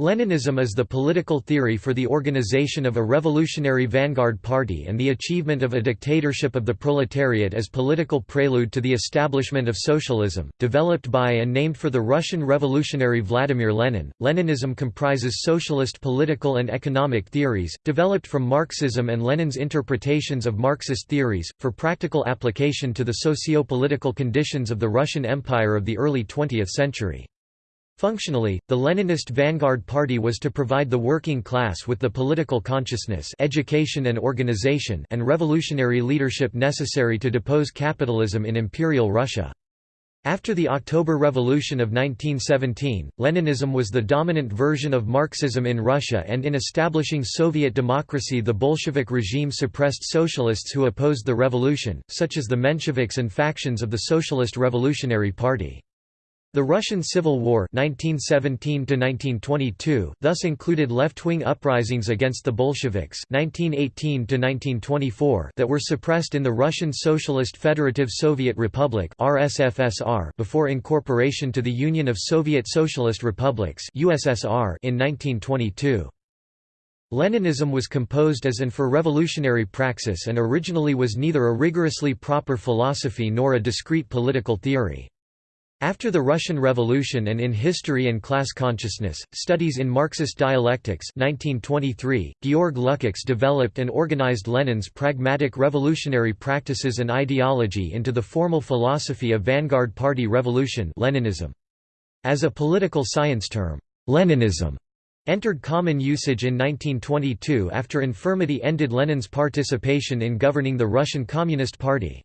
Leninism is the political theory for the organization of a revolutionary vanguard party and the achievement of a dictatorship of the proletariat as political prelude to the establishment of socialism. Developed by and named for the Russian revolutionary Vladimir Lenin, Leninism comprises socialist political and economic theories, developed from Marxism and Lenin's interpretations of Marxist theories, for practical application to the socio-political conditions of the Russian Empire of the early 20th century. Functionally, the Leninist Vanguard Party was to provide the working class with the political consciousness education and organization and revolutionary leadership necessary to depose capitalism in Imperial Russia. After the October Revolution of 1917, Leninism was the dominant version of Marxism in Russia and in establishing Soviet democracy the Bolshevik regime suppressed socialists who opposed the revolution, such as the Mensheviks and factions of the Socialist Revolutionary Party. The Russian Civil War 1917 thus included left-wing uprisings against the Bolsheviks 1918 that were suppressed in the Russian Socialist Federative Soviet Republic before incorporation to the Union of Soviet Socialist Republics in 1922. Leninism was composed as and for revolutionary praxis and originally was neither a rigorously proper philosophy nor a discrete political theory. After the Russian Revolution and in History and Class Consciousness, Studies in Marxist Dialectics 1923, Georg Lukács developed and organized Lenin's pragmatic revolutionary practices and ideology into the formal philosophy of vanguard party revolution Leninism. As a political science term, Leninism entered common usage in 1922 after infirmity ended Lenin's participation in governing the Russian Communist Party.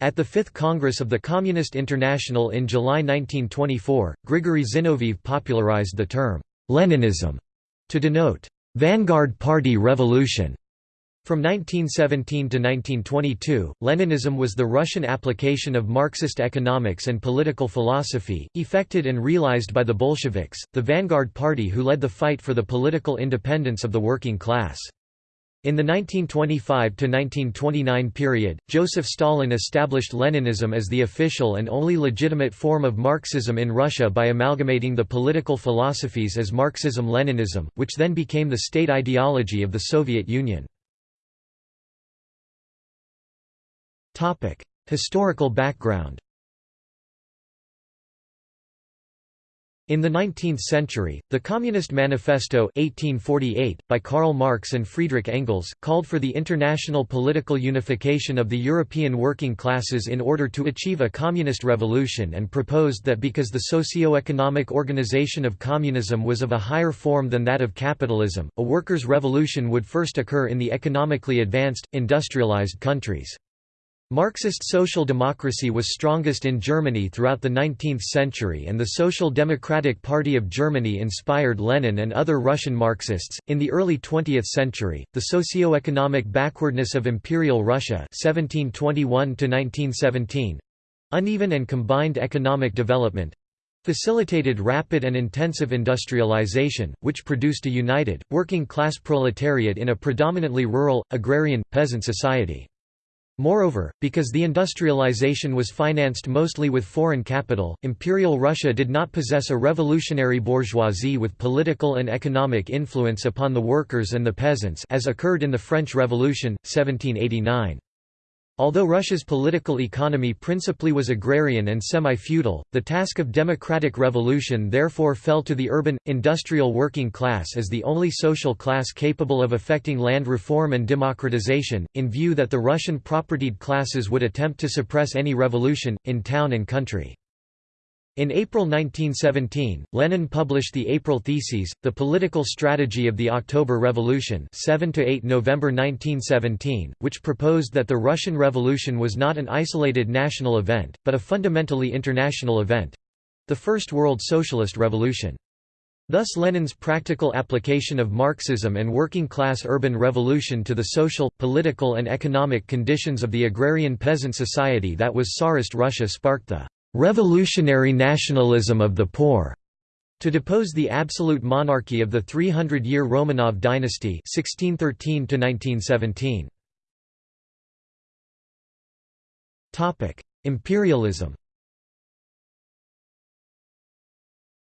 At the Fifth Congress of the Communist International in July 1924, Grigory Zinoviev popularized the term, Leninism, to denote, vanguard party revolution. From 1917 to 1922, Leninism was the Russian application of Marxist economics and political philosophy, effected and realized by the Bolsheviks, the vanguard party who led the fight for the political independence of the working class. In the 1925–1929 period, Joseph Stalin established Leninism as the official and only legitimate form of Marxism in Russia by amalgamating the political philosophies as Marxism-Leninism, which then became the state ideology of the Soviet Union. Historical background In the 19th century, the Communist Manifesto 1848, by Karl Marx and Friedrich Engels, called for the international political unification of the European working classes in order to achieve a communist revolution and proposed that because the socio-economic organization of communism was of a higher form than that of capitalism, a workers' revolution would first occur in the economically advanced, industrialized countries. Marxist social democracy was strongest in Germany throughout the 19th century, and the Social Democratic Party of Germany inspired Lenin and other Russian Marxists. In the early 20th century, the socio-economic backwardness of Imperial Russia (1721–1917), uneven and combined economic development, facilitated rapid and intensive industrialization, which produced a united, working-class proletariat in a predominantly rural, agrarian, peasant society. Moreover, because the industrialization was financed mostly with foreign capital, Imperial Russia did not possess a revolutionary bourgeoisie with political and economic influence upon the workers and the peasants as occurred in the French Revolution, 1789. Although Russia's political economy principally was agrarian and semi-feudal, the task of democratic revolution therefore fell to the urban, industrial working class as the only social class capable of effecting land reform and democratization, in view that the Russian propertied classes would attempt to suppress any revolution, in town and country. In April 1917, Lenin published the April Theses, the political strategy of the October Revolution 7 November 1917, which proposed that the Russian Revolution was not an isolated national event, but a fundamentally international event—the First World Socialist Revolution. Thus Lenin's practical application of Marxism and working-class urban revolution to the social, political and economic conditions of the agrarian peasant society that was Tsarist Russia sparked the revolutionary nationalism of the poor to depose the absolute monarchy of the 300-year Romanov dynasty 1613 1917 Topic: Imperialism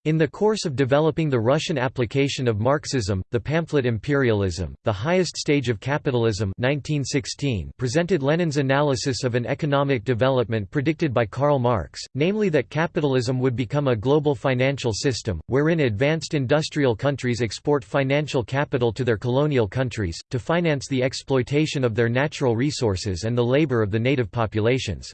In the course of developing the Russian application of Marxism, the pamphlet Imperialism, the Highest Stage of Capitalism 1916 presented Lenin's analysis of an economic development predicted by Karl Marx, namely that capitalism would become a global financial system, wherein advanced industrial countries export financial capital to their colonial countries, to finance the exploitation of their natural resources and the labor of the native populations.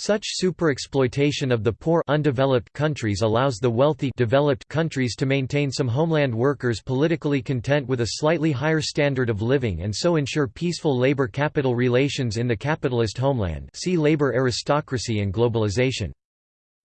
Such superexploitation of the poor undeveloped countries allows the wealthy developed countries to maintain some homeland workers politically content with a slightly higher standard of living and so ensure peaceful labor-capital relations in the capitalist homeland see labor aristocracy and globalization.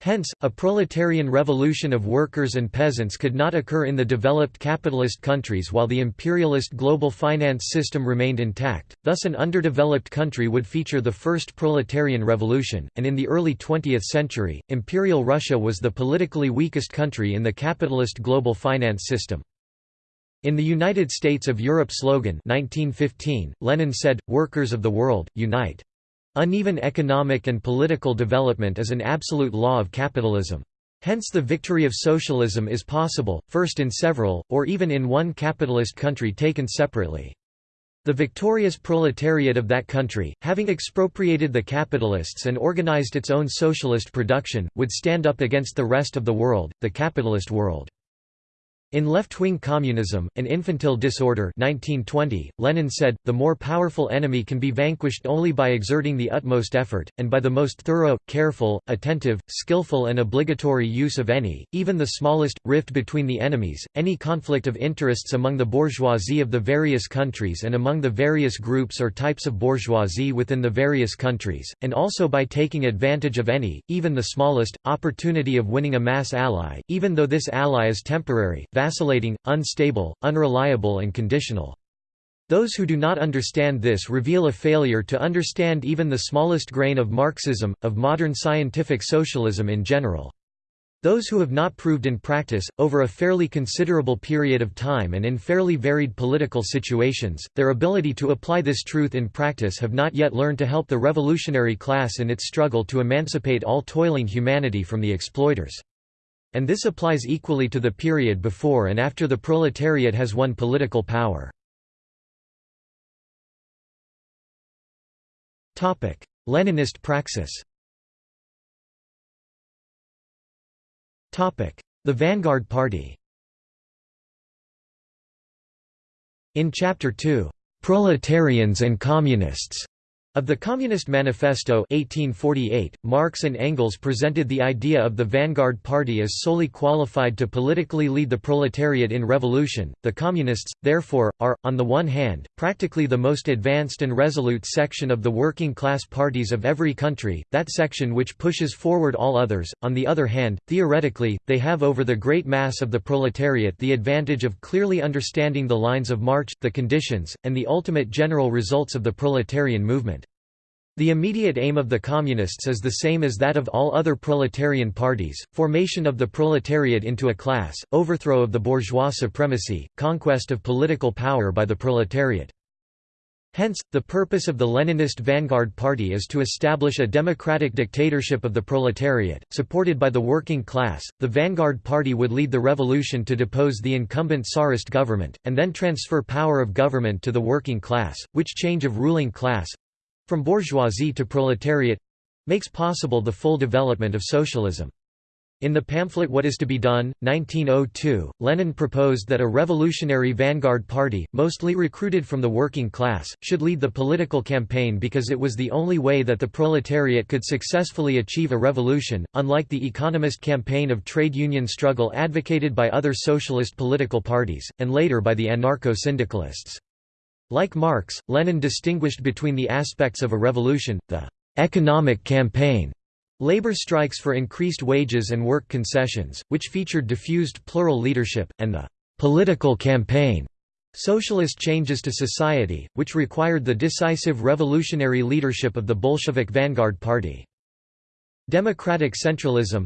Hence, a proletarian revolution of workers and peasants could not occur in the developed capitalist countries while the imperialist global finance system remained intact, thus an underdeveloped country would feature the first proletarian revolution, and in the early 20th century, Imperial Russia was the politically weakest country in the capitalist global finance system. In the United States of Europe slogan 1915, Lenin said, Workers of the world, unite. Uneven economic and political development is an absolute law of capitalism. Hence the victory of socialism is possible, first in several, or even in one capitalist country taken separately. The victorious proletariat of that country, having expropriated the capitalists and organized its own socialist production, would stand up against the rest of the world, the capitalist world. In Left-Wing Communism, An Infantile Disorder 1920, Lenin said, the more powerful enemy can be vanquished only by exerting the utmost effort, and by the most thorough, careful, attentive, skillful and obligatory use of any, even the smallest, rift between the enemies, any conflict of interests among the bourgeoisie of the various countries and among the various groups or types of bourgeoisie within the various countries, and also by taking advantage of any, even the smallest, opportunity of winning a mass ally, even though this ally is temporary, vacillating, unstable, unreliable and conditional. Those who do not understand this reveal a failure to understand even the smallest grain of Marxism, of modern scientific socialism in general. Those who have not proved in practice, over a fairly considerable period of time and in fairly varied political situations, their ability to apply this truth in practice have not yet learned to help the revolutionary class in its struggle to emancipate all toiling humanity from the exploiters. And this applies equally to the period before and after the proletariat has won political power. Leninist praxis The Vanguard Party In Chapter 2, "'Proletarians and Communists' Of the Communist Manifesto 1848, Marx and Engels presented the idea of the vanguard party as solely qualified to politically lead the proletariat in revolution. The Communists, therefore, are, on the one hand, practically the most advanced and resolute section of the working class parties of every country, that section which pushes forward all others. On the other hand, theoretically, they have over the great mass of the proletariat the advantage of clearly understanding the lines of march, the conditions, and the ultimate general results of the proletarian movement. The immediate aim of the Communists is the same as that of all other proletarian parties, formation of the proletariat into a class, overthrow of the bourgeois supremacy, conquest of political power by the proletariat. Hence, the purpose of the Leninist Vanguard Party is to establish a democratic dictatorship of the proletariat, supported by the working class. The Vanguard Party would lead the revolution to depose the incumbent Tsarist government, and then transfer power of government to the working class, which change of ruling class from bourgeoisie to proletariat makes possible the full development of socialism. In the pamphlet What is to be Done, 1902, Lenin proposed that a revolutionary vanguard party, mostly recruited from the working class, should lead the political campaign because it was the only way that the proletariat could successfully achieve a revolution, unlike the economist campaign of trade union struggle advocated by other socialist political parties, and later by the anarcho-syndicalists. Like Marx, Lenin distinguished between the aspects of a revolution, the «economic campaign» labor strikes for increased wages and work concessions, which featured diffused plural leadership, and the «political campaign» socialist changes to society, which required the decisive revolutionary leadership of the Bolshevik vanguard party. Democratic centralism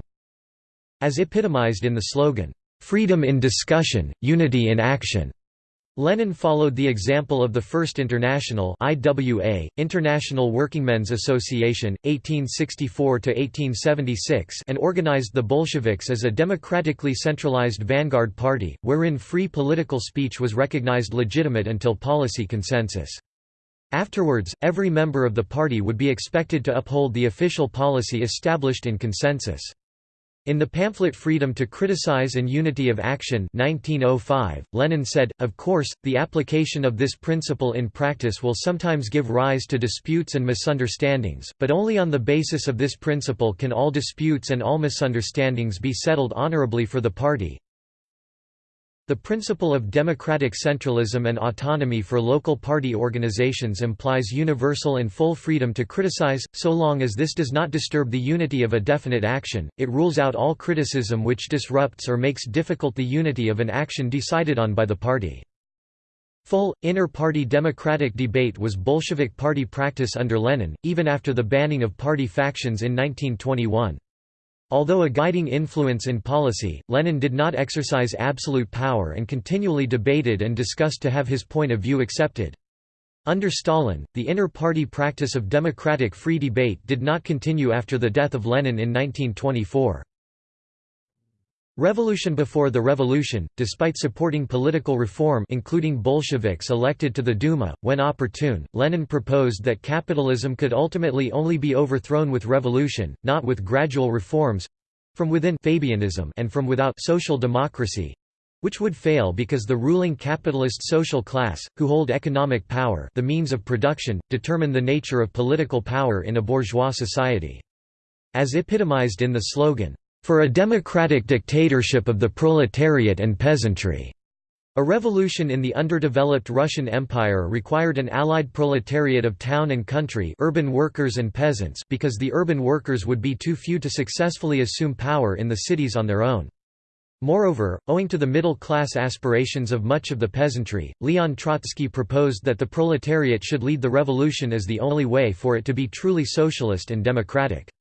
as epitomized in the slogan, "'Freedom in discussion, unity in action' Lenin followed the example of the First International IWA, International Workingmen's Association, 1864–1876 and organized the Bolsheviks as a democratically centralized vanguard party, wherein free political speech was recognized legitimate until policy consensus. Afterwards, every member of the party would be expected to uphold the official policy established in consensus. In the pamphlet Freedom to Criticize and Unity of Action 1905, Lenin said, Of course, the application of this principle in practice will sometimes give rise to disputes and misunderstandings, but only on the basis of this principle can all disputes and all misunderstandings be settled honorably for the party. The principle of democratic centralism and autonomy for local party organizations implies universal and full freedom to criticize, so long as this does not disturb the unity of a definite action, it rules out all criticism which disrupts or makes difficult the unity of an action decided on by the party. Full, inter-party democratic debate was Bolshevik party practice under Lenin, even after the banning of party factions in 1921. Although a guiding influence in policy, Lenin did not exercise absolute power and continually debated and discussed to have his point of view accepted. Under Stalin, the inter-party practice of democratic free debate did not continue after the death of Lenin in 1924. Revolution Before the revolution, despite supporting political reform including Bolsheviks elected to the Duma, when opportune, Lenin proposed that capitalism could ultimately only be overthrown with revolution, not with gradual reforms—from within Fabianism and from without social democracy, which would fail because the ruling capitalist social class, who hold economic power the means of production, determine the nature of political power in a bourgeois society. As epitomized in the slogan, for a democratic dictatorship of the proletariat and peasantry. A revolution in the underdeveloped Russian Empire required an allied proletariat of town and country urban workers and peasants because the urban workers would be too few to successfully assume power in the cities on their own. Moreover, owing to the middle-class aspirations of much of the peasantry, Leon Trotsky proposed that the proletariat should lead the revolution as the only way for it to be truly socialist and democratic.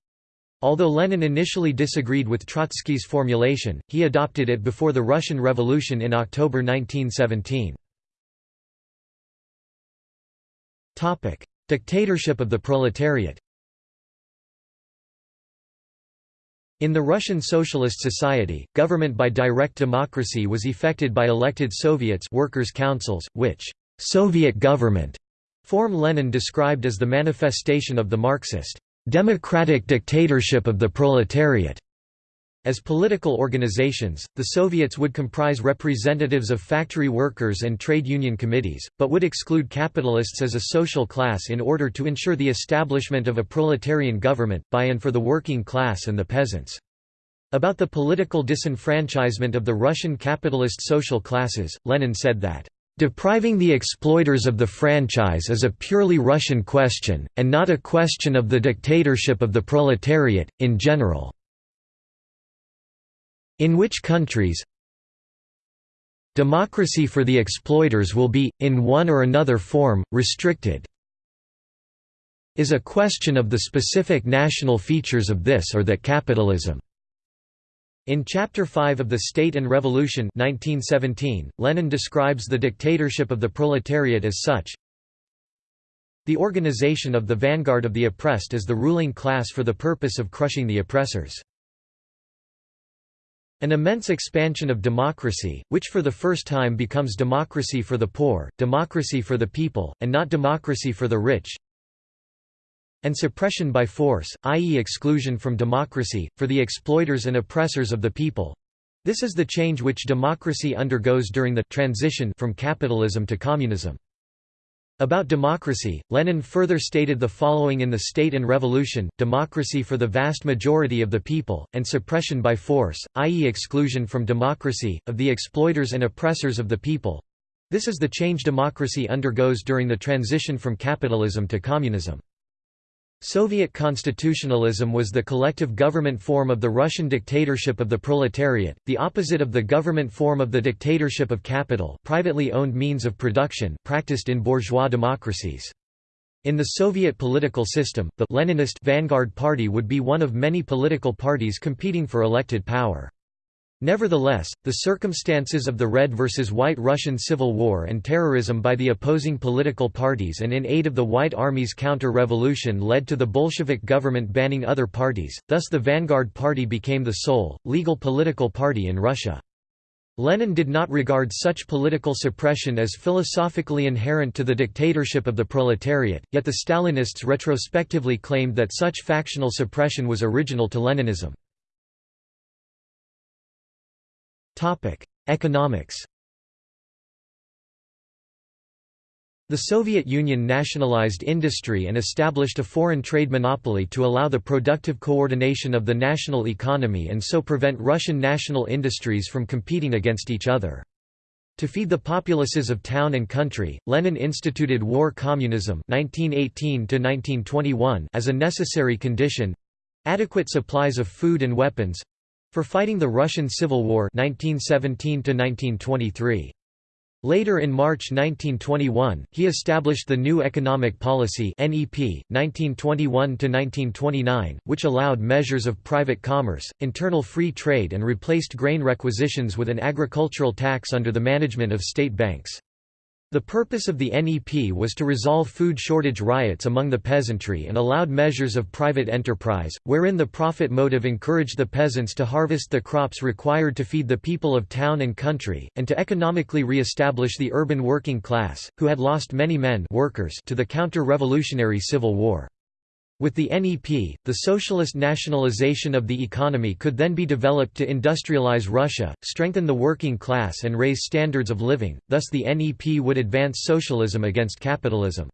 Although Lenin initially disagreed with Trotsky's formulation, he adopted it before the Russian Revolution in October 1917. Dictatorship of the proletariat In the Russian Socialist Society, government by direct democracy was effected by elected Soviets workers' councils, which «Soviet government» form Lenin described as the manifestation of the Marxist democratic dictatorship of the proletariat. As political organizations, the Soviets would comprise representatives of factory workers and trade union committees, but would exclude capitalists as a social class in order to ensure the establishment of a proletarian government, by and for the working class and the peasants. About the political disenfranchisement of the Russian capitalist social classes, Lenin said that Depriving the exploiters of the franchise is a purely Russian question, and not a question of the dictatorship of the proletariat, in general. In which countries democracy for the exploiters will be, in one or another form, restricted is a question of the specific national features of this or that capitalism. In Chapter 5 of The State and Revolution 1917, Lenin describes the dictatorship of the proletariat as such, the organization of the vanguard of the oppressed as the ruling class for the purpose of crushing the oppressors. An immense expansion of democracy, which for the first time becomes democracy for the poor, democracy for the people, and not democracy for the rich, and suppression by force, i.e. exclusion from democracy, for the exploiters and oppressors of the people. This is the change which democracy undergoes during the transition from capitalism to communism. About democracy, Lenin further stated the following in The State and Revolution, democracy for the vast majority of the people, and suppression by force, i.e. exclusion from democracy, of the exploiters and oppressors of the people. This is the change democracy undergoes during the transition from capitalism to communism. Soviet constitutionalism was the collective government form of the Russian dictatorship of the proletariat, the opposite of the government form of the dictatorship of capital privately owned means of production practiced in bourgeois democracies. In the Soviet political system, the Leninist vanguard party would be one of many political parties competing for elected power. Nevertheless, the circumstances of the Red versus White Russian Civil War and terrorism by the opposing political parties and in aid of the White Army's counter-revolution led to the Bolshevik government banning other parties, thus the Vanguard Party became the sole, legal political party in Russia. Lenin did not regard such political suppression as philosophically inherent to the dictatorship of the proletariat, yet the Stalinists retrospectively claimed that such factional suppression was original to Leninism. Economics The Soviet Union nationalized industry and established a foreign trade monopoly to allow the productive coordination of the national economy and so prevent Russian national industries from competing against each other. To feed the populaces of town and country, Lenin instituted war communism 1918 as a necessary condition—adequate supplies of food and weapons, for fighting the Russian Civil War 1917 -1923. Later in March 1921, he established the New Economic Policy (NEP) 1921–1929, which allowed measures of private commerce, internal free trade and replaced grain requisitions with an agricultural tax under the management of state banks. The purpose of the NEP was to resolve food shortage riots among the peasantry and allowed measures of private enterprise, wherein the profit motive encouraged the peasants to harvest the crops required to feed the people of town and country, and to economically re-establish the urban working class, who had lost many men workers to the counter-revolutionary civil war. With the NEP, the socialist nationalization of the economy could then be developed to industrialize Russia, strengthen the working class and raise standards of living, thus the NEP would advance socialism against capitalism.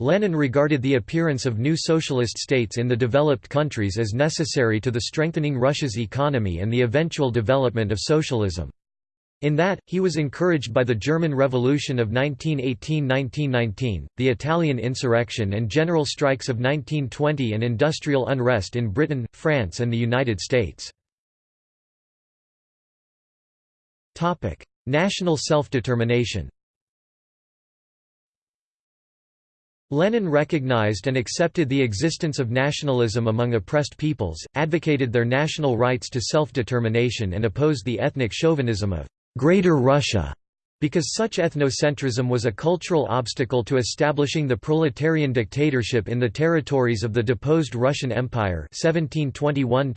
Lenin regarded the appearance of new socialist states in the developed countries as necessary to the strengthening Russia's economy and the eventual development of socialism. In that, he was encouraged by the German Revolution of 1918–1919, the Italian insurrection and general strikes of 1920 and industrial unrest in Britain, France and the United States. National self-determination Lenin recognized and accepted the existence of nationalism among oppressed peoples, advocated their national rights to self-determination and opposed the ethnic chauvinism of Greater Russia, because such ethnocentrism was a cultural obstacle to establishing the proletarian dictatorship in the territories of the deposed Russian Empire 1721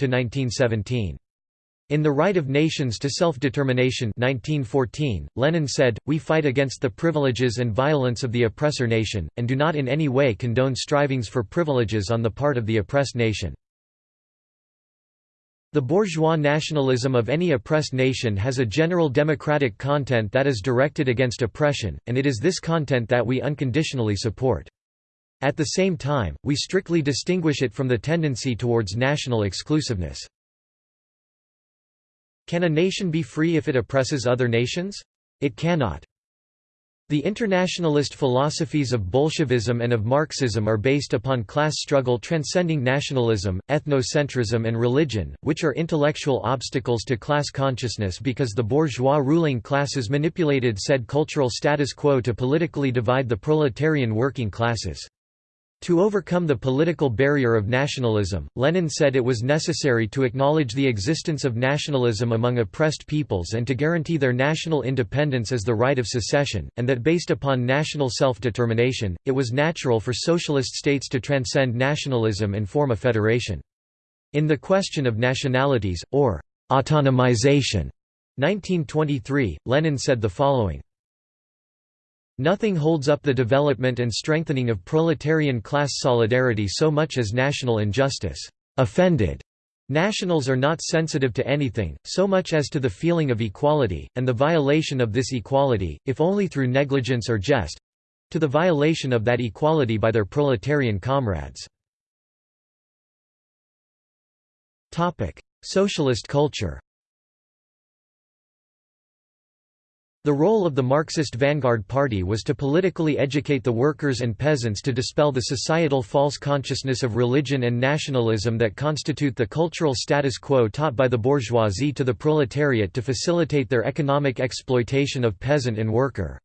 In The Right of Nations to Self-Determination 1914, Lenin said, We fight against the privileges and violence of the oppressor nation, and do not in any way condone strivings for privileges on the part of the oppressed nation. The bourgeois nationalism of any oppressed nation has a general democratic content that is directed against oppression, and it is this content that we unconditionally support. At the same time, we strictly distinguish it from the tendency towards national exclusiveness. Can a nation be free if it oppresses other nations? It cannot. The internationalist philosophies of Bolshevism and of Marxism are based upon class struggle transcending nationalism, ethnocentrism and religion, which are intellectual obstacles to class consciousness because the bourgeois ruling classes manipulated said cultural status quo to politically divide the proletarian working classes. To overcome the political barrier of nationalism, Lenin said it was necessary to acknowledge the existence of nationalism among oppressed peoples and to guarantee their national independence as the right of secession, and that based upon national self-determination, it was natural for socialist states to transcend nationalism and form a federation. In the question of nationalities, or autonomization, 1923, Lenin said the following Nothing holds up the development and strengthening of proletarian class solidarity so much as national injustice. Offended Nationals are not sensitive to anything, so much as to the feeling of equality, and the violation of this equality, if only through negligence or jest—to the violation of that equality by their proletarian comrades. Socialist culture The role of the Marxist Vanguard Party was to politically educate the workers and peasants to dispel the societal false consciousness of religion and nationalism that constitute the cultural status quo taught by the bourgeoisie to the proletariat to facilitate their economic exploitation of peasant and worker.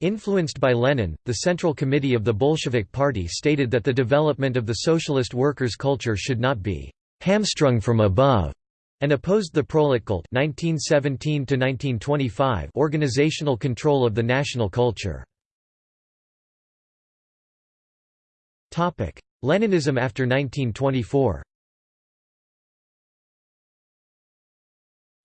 Influenced by Lenin, the Central Committee of the Bolshevik Party stated that the development of the socialist workers' culture should not be hamstrung from above, and opposed the Proletkult (1917–1925) organizational control of the national culture. Topic: Leninism after 1924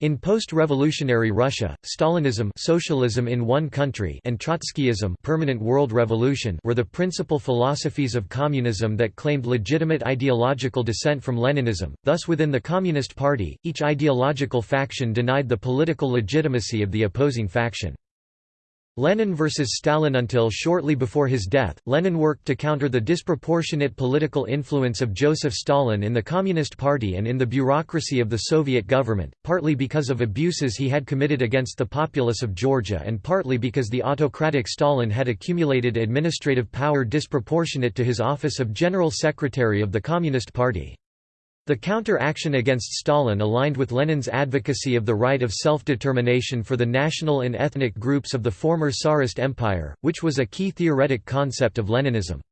In post-revolutionary Russia, Stalinism socialism in one country and Trotskyism permanent world revolution were the principal philosophies of communism that claimed legitimate ideological descent from Leninism, thus within the Communist Party, each ideological faction denied the political legitimacy of the opposing faction. Lenin versus Stalin Until shortly before his death, Lenin worked to counter the disproportionate political influence of Joseph Stalin in the Communist Party and in the bureaucracy of the Soviet government, partly because of abuses he had committed against the populace of Georgia and partly because the autocratic Stalin had accumulated administrative power disproportionate to his office of General Secretary of the Communist Party. The counter-action against Stalin aligned with Lenin's advocacy of the right of self-determination for the national and ethnic groups of the former Tsarist Empire, which was a key theoretic concept of Leninism.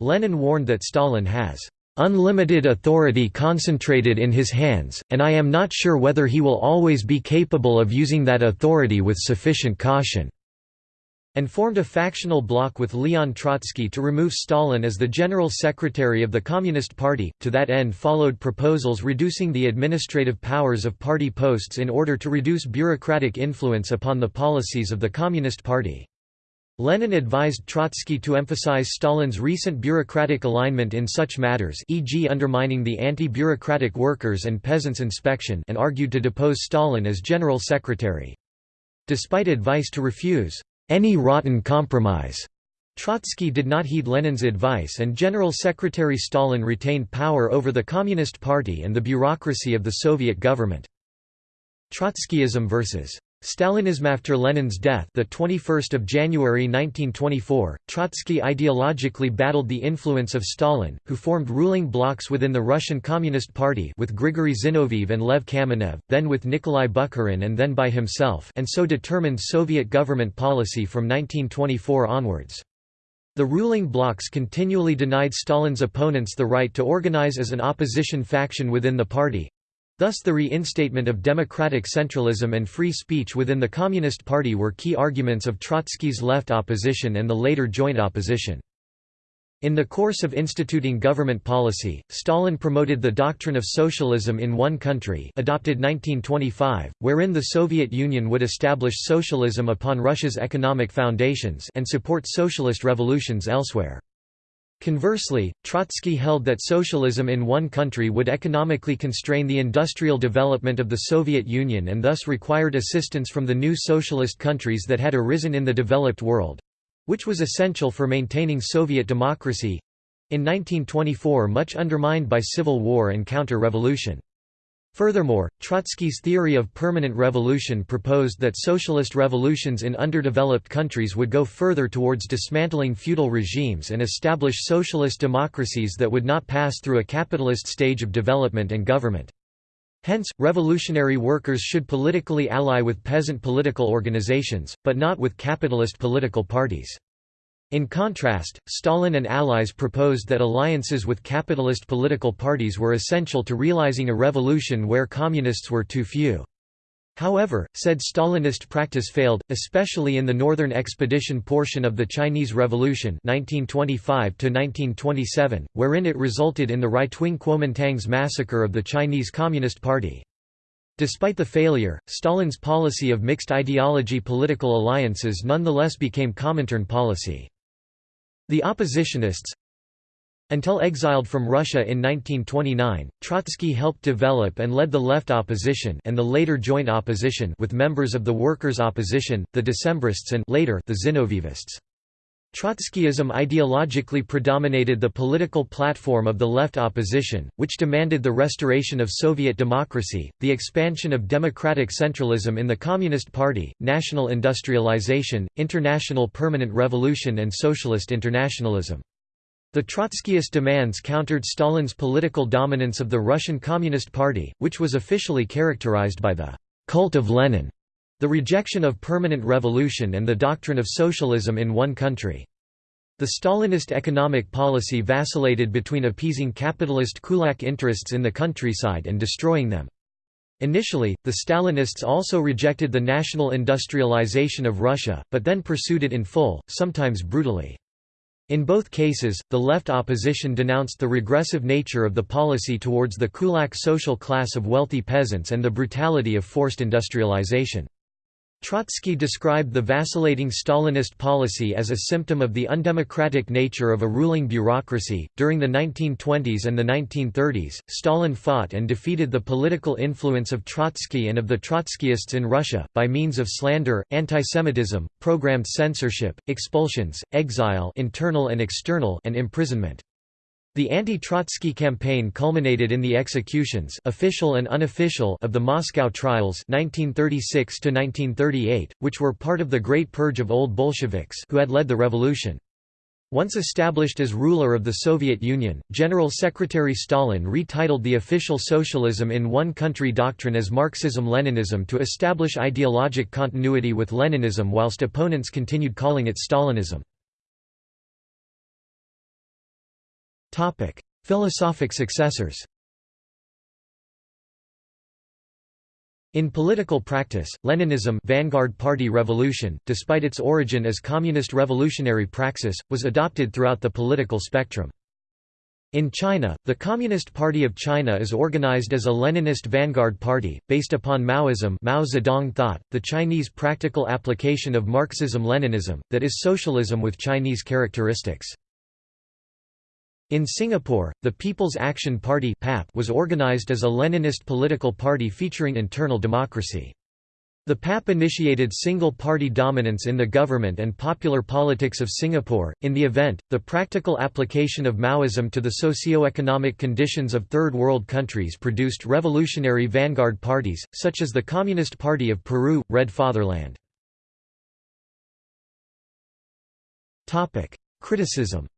Lenin warned that Stalin has unlimited authority concentrated in his hands, and I am not sure whether he will always be capable of using that authority with sufficient caution and formed a factional bloc with Leon Trotsky to remove Stalin as the general secretary of the Communist Party. To that end followed proposals reducing the administrative powers of party posts in order to reduce bureaucratic influence upon the policies of the Communist Party. Lenin advised Trotsky to emphasize Stalin's recent bureaucratic alignment in such matters e.g. undermining the anti-bureaucratic workers and peasants inspection and argued to depose Stalin as general secretary. Despite advice to refuse any rotten compromise. Trotsky did not heed Lenin's advice and General Secretary Stalin retained power over the Communist Party and the bureaucracy of the Soviet government. Trotskyism versus Stalinism after Lenin's death, the 21st of January 1924, Trotsky ideologically battled the influence of Stalin, who formed ruling blocs within the Russian Communist Party with Grigory Zinoviev and Lev Kamenev, then with Nikolai Bukharin and then by himself, and so determined Soviet government policy from 1924 onwards. The ruling blocs continually denied Stalin's opponents the right to organize as an opposition faction within the party, Thus the reinstatement of democratic centralism and free speech within the Communist Party were key arguments of Trotsky's left opposition and the later joint opposition. In the course of instituting government policy, Stalin promoted the doctrine of socialism in one country adopted 1925, wherein the Soviet Union would establish socialism upon Russia's economic foundations and support socialist revolutions elsewhere. Conversely, Trotsky held that socialism in one country would economically constrain the industrial development of the Soviet Union and thus required assistance from the new socialist countries that had arisen in the developed world—which was essential for maintaining Soviet democracy—in 1924 much undermined by civil war and counter-revolution. Furthermore, Trotsky's theory of permanent revolution proposed that socialist revolutions in underdeveloped countries would go further towards dismantling feudal regimes and establish socialist democracies that would not pass through a capitalist stage of development and government. Hence, revolutionary workers should politically ally with peasant political organizations, but not with capitalist political parties. In contrast, Stalin and allies proposed that alliances with capitalist political parties were essential to realizing a revolution where communists were too few. However, said Stalinist practice failed, especially in the Northern Expedition portion of the Chinese Revolution 1925 wherein it resulted in the right-wing Kuomintang's massacre of the Chinese Communist Party. Despite the failure, Stalin's policy of mixed ideology political alliances nonetheless became Comintern policy. The oppositionists Until exiled from Russia in 1929, Trotsky helped develop and led the left opposition and the later joint opposition with members of the workers' opposition, the Decemists and later the Zinovievists. Trotskyism ideologically predominated the political platform of the left opposition, which demanded the restoration of Soviet democracy, the expansion of democratic centralism in the Communist Party, national industrialization, international permanent revolution and socialist internationalism. The Trotskyist demands countered Stalin's political dominance of the Russian Communist Party, which was officially characterized by the «cult of Lenin» The rejection of permanent revolution and the doctrine of socialism in one country. The Stalinist economic policy vacillated between appeasing capitalist kulak interests in the countryside and destroying them. Initially, the Stalinists also rejected the national industrialization of Russia, but then pursued it in full, sometimes brutally. In both cases, the left opposition denounced the regressive nature of the policy towards the kulak social class of wealthy peasants and the brutality of forced industrialization. Trotsky described the vacillating Stalinist policy as a symptom of the undemocratic nature of a ruling bureaucracy. During the 1920s and the 1930s, Stalin fought and defeated the political influence of Trotsky and of the Trotskyists in Russia, by means of slander, antisemitism, programmed censorship, expulsions, exile internal and, external and imprisonment. The anti-Trotsky campaign culminated in the executions official and unofficial of the Moscow trials 1936 which were part of the Great Purge of Old Bolsheviks who had led the revolution. Once established as ruler of the Soviet Union, General Secretary Stalin retitled the official socialism in one country doctrine as Marxism-Leninism to establish ideologic continuity with Leninism whilst opponents continued calling it Stalinism. Topic: Philosophic successors. In political practice, Leninism Vanguard Party Revolution, despite its origin as communist revolutionary praxis, was adopted throughout the political spectrum. In China, the Communist Party of China is organized as a Leninist vanguard party, based upon Maoism Mao Zedong thought, the Chinese practical application of Marxism-Leninism, that is socialism with Chinese characteristics. In Singapore, the People's Action Party was organized as a Leninist political party featuring internal democracy. The PAP initiated single-party dominance in the government and popular politics of Singapore. In the event, the practical application of Maoism to the socio-economic conditions of Third World countries produced revolutionary vanguard parties, such as the Communist Party of Peru, Red Fatherland. Criticism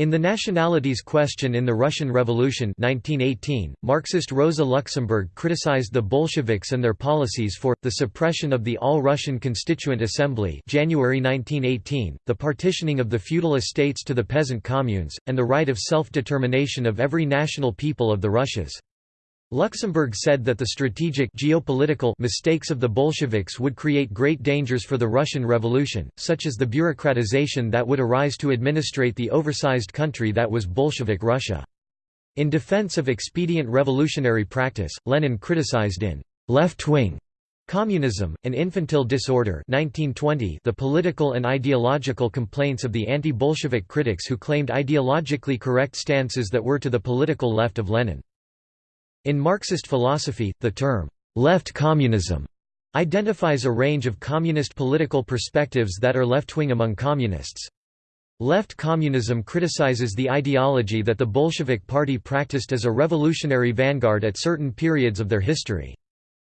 In The Nationalities Question in the Russian Revolution 1918, Marxist Rosa Luxemburg criticized the Bolsheviks and their policies for, the suppression of the All-Russian Constituent Assembly January 1918, the partitioning of the feudal estates to the peasant communes, and the right of self-determination of every national people of the Russias. Luxemburg said that the strategic geopolitical mistakes of the Bolsheviks would create great dangers for the Russian Revolution, such as the bureaucratization that would arise to administrate the oversized country that was Bolshevik Russia. In defense of expedient revolutionary practice, Lenin criticized in left-wing Communism, an infantile disorder 1920 the political and ideological complaints of the anti-Bolshevik critics who claimed ideologically correct stances that were to the political left of Lenin. In Marxist philosophy, the term, left communism, identifies a range of communist political perspectives that are left-wing among communists. Left communism criticizes the ideology that the Bolshevik Party practiced as a revolutionary vanguard at certain periods of their history.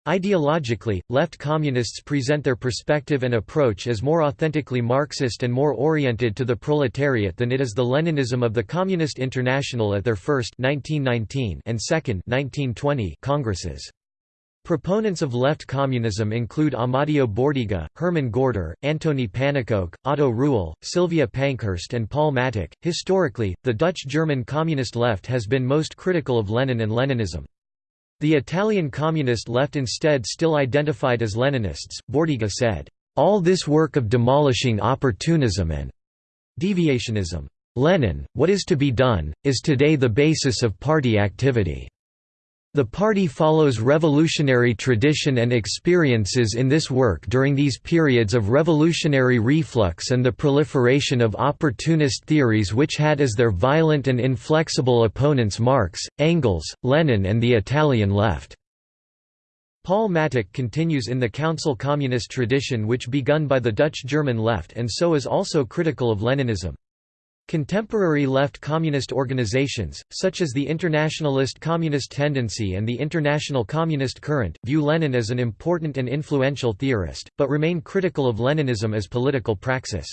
Ideologically, left communists present their perspective and approach as more authentically Marxist and more oriented to the proletariat than it is the Leninism of the Communist International at their first 1919 and second 1920 congresses. Proponents of left communism include Amadeo Bordiga, Hermann Gorter, Antony Pannekoek, Otto Rühle, Sylvia Pankhurst, and Paul Mattick. Historically, the Dutch German communist left has been most critical of Lenin and Leninism. The Italian communist left instead still identified as Leninists. Bordiga said, All this work of demolishing opportunism and deviationism. Lenin, what is to be done, is today the basis of party activity. The party follows revolutionary tradition and experiences in this work during these periods of revolutionary reflux and the proliferation of opportunist theories which had as their violent and inflexible opponents Marx, Engels, Lenin and the Italian left. Paul Mattick continues in the Council Communist tradition which begun by the Dutch German left and so is also critical of Leninism. Contemporary left communist organizations, such as the Internationalist Communist Tendency and the International Communist Current, view Lenin as an important and influential theorist, but remain critical of Leninism as political praxis.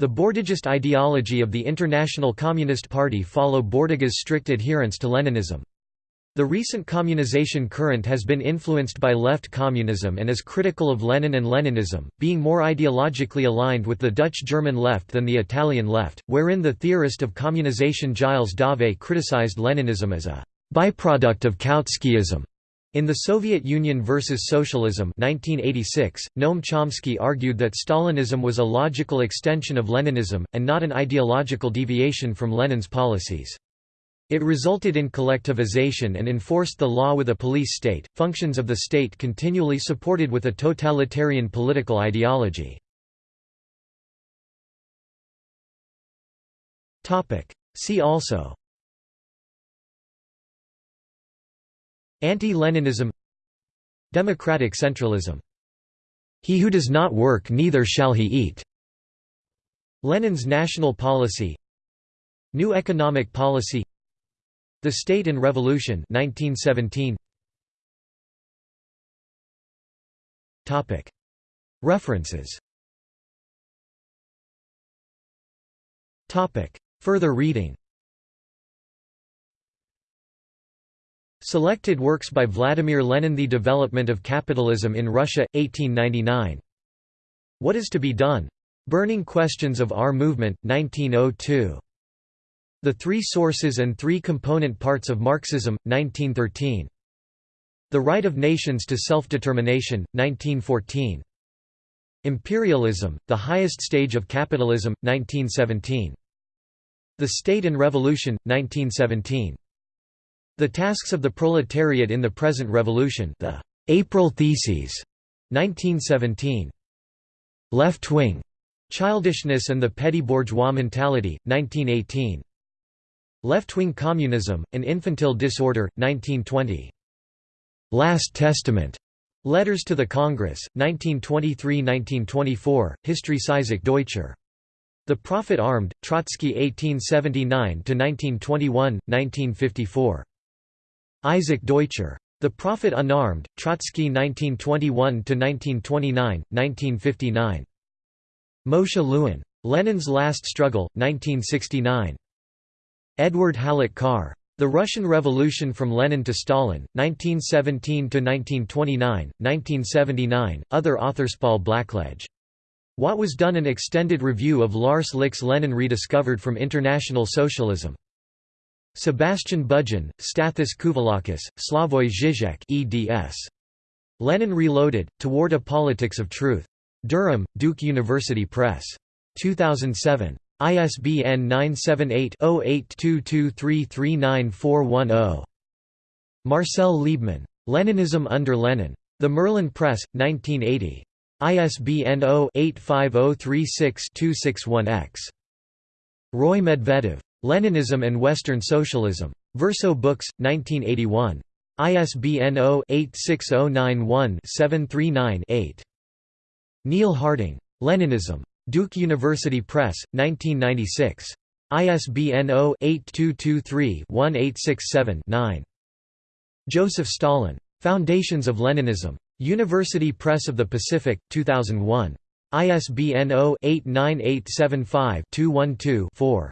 The Bordigist ideology of the International Communist Party follow Bordiga's strict adherence to Leninism. The recent communization current has been influenced by left communism and is critical of Lenin and Leninism, being more ideologically aligned with the Dutch-German left than the Italian left, wherein the theorist of communization Gilles Dauvé criticized Leninism as a byproduct of Kautskyism. In The Soviet Union versus Socialism 1986, Noam Chomsky argued that Stalinism was a logical extension of Leninism, and not an ideological deviation from Lenin's policies. It resulted in collectivization and enforced the law with a police state, functions of the state continually supported with a totalitarian political ideology. See also Anti-Leninism Democratic centralism He who does not work neither shall he eat Lenin's national policy New economic policy The State and Revolution 1917 Topic References Further reading Selected works by Vladimir Lenin The Development of Capitalism in Russia, 1899. What is to be done? Burning Questions of Our Movement, 1902. The Three Sources and Three Component Parts of Marxism, 1913. The Right of Nations to Self-Determination, 1914. Imperialism, The Highest Stage of Capitalism, 1917. The State and Revolution, 1917. The Tasks of the Proletariat in the Present Revolution the April Theses, 1917. Left Wing, Childishness and the Petty Bourgeois Mentality, 1918. Left-wing Communism, An Infantile Disorder, 1920. Last Testament, Letters to the Congress, 1923–1924, History Isaac Deutscher. The Prophet Armed, Trotsky 1879–1921, 1954. Isaac Deutscher. The Prophet Unarmed, Trotsky 1921–1929, 1959. Moshe Lewin. Lenin's Last Struggle, 1969. Edward Hallett Carr. The Russian Revolution from Lenin to Stalin, 1917 to 1929, 1979, other authors Paul Blackledge. What was done an extended review of Lars Lih's Lenin rediscovered from International Socialism. Sebastian Budgen, Stathis Kouvelakis, Slavoj Žižek eds. Lenin Reloaded, Toward a Politics of Truth. Durham, Duke University Press. 2007. ISBN 978-0822339410. Marcel Liebman. Leninism under Lenin. The Merlin Press, 1980. ISBN 0-85036-261-X. Roy Medvedev. Leninism and Western Socialism. Verso Books, 1981. ISBN 0-86091-739-8. Neil Harding. Leninism. Duke University Press, 1996. ISBN 0-8223-1867-9. Joseph Stalin. Foundations of Leninism. University Press of the Pacific, 2001. ISBN 0-89875-212-4.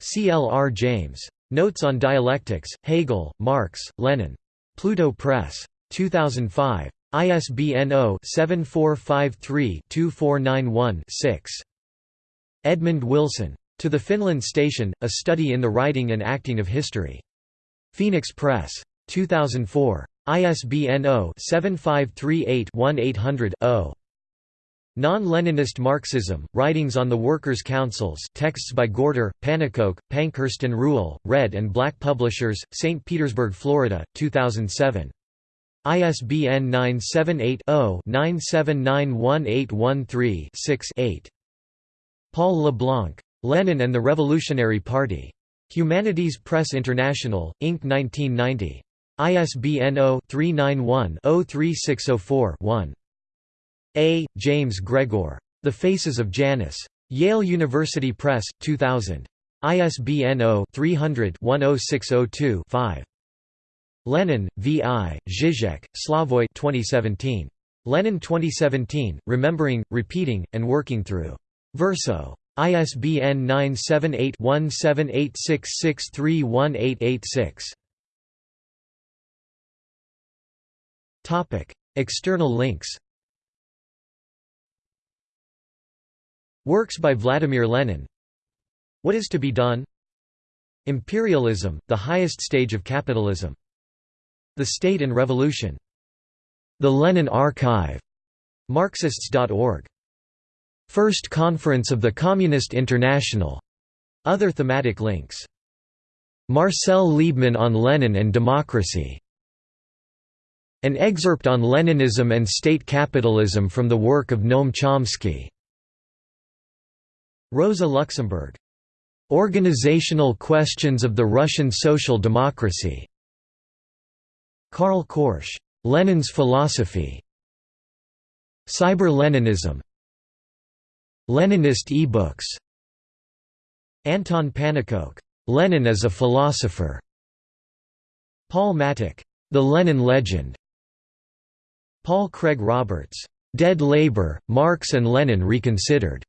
C. L. R. James. Notes on Dialectics, Hegel, Marx, Lenin. Pluto Press. 2005. ISBN 0-7453-2491-6. Edmund Wilson. To the Finland Station, A Study in the Writing and Acting of History. Phoenix Press. 2004. ISBN 0-7538-1800-0. Non-Leninist Marxism, Writings on the Workers' Councils texts by Gorter, Pannekoek, Pankhurst and Rühle, Red and Black Publishers, St. Petersburg, Florida, 2007. ISBN 978-0-9791813-6-8. Paul LeBlanc. Lenin and the Revolutionary Party. Humanities Press International, Inc. 1990. ISBN 0-391-03604-1. A. James Gregor. The Faces of Janus. Yale University Press, 2000. ISBN 0-300-10602-5. Lenin, V. I., Zizek, Slavoj 2017. Lenin 2017, Remembering, Repeating, and Working Through. Verso. ISBN 978-1786631886. External links Works by Vladimir Lenin What is to be done? Imperialism, the highest stage of capitalism. The State and Revolution. The Lenin Archive. Marxists.org. First Conference of the Communist International. Other thematic links. Marcel Liebman on Lenin and Democracy. An excerpt on Leninism and state capitalism from the work of Noam Chomsky. Rosa Luxemburg. Organizational Questions of the Russian Social Democracy. Karl Korsch. Lenin's Philosophy. Cyber-Leninism. Leninist e-books. Anton Pannekoek. Lenin as a Philosopher. Paul Mattick. The Lenin Legend. Paul Craig Roberts. Dead Labor, Marx and Lenin Reconsidered.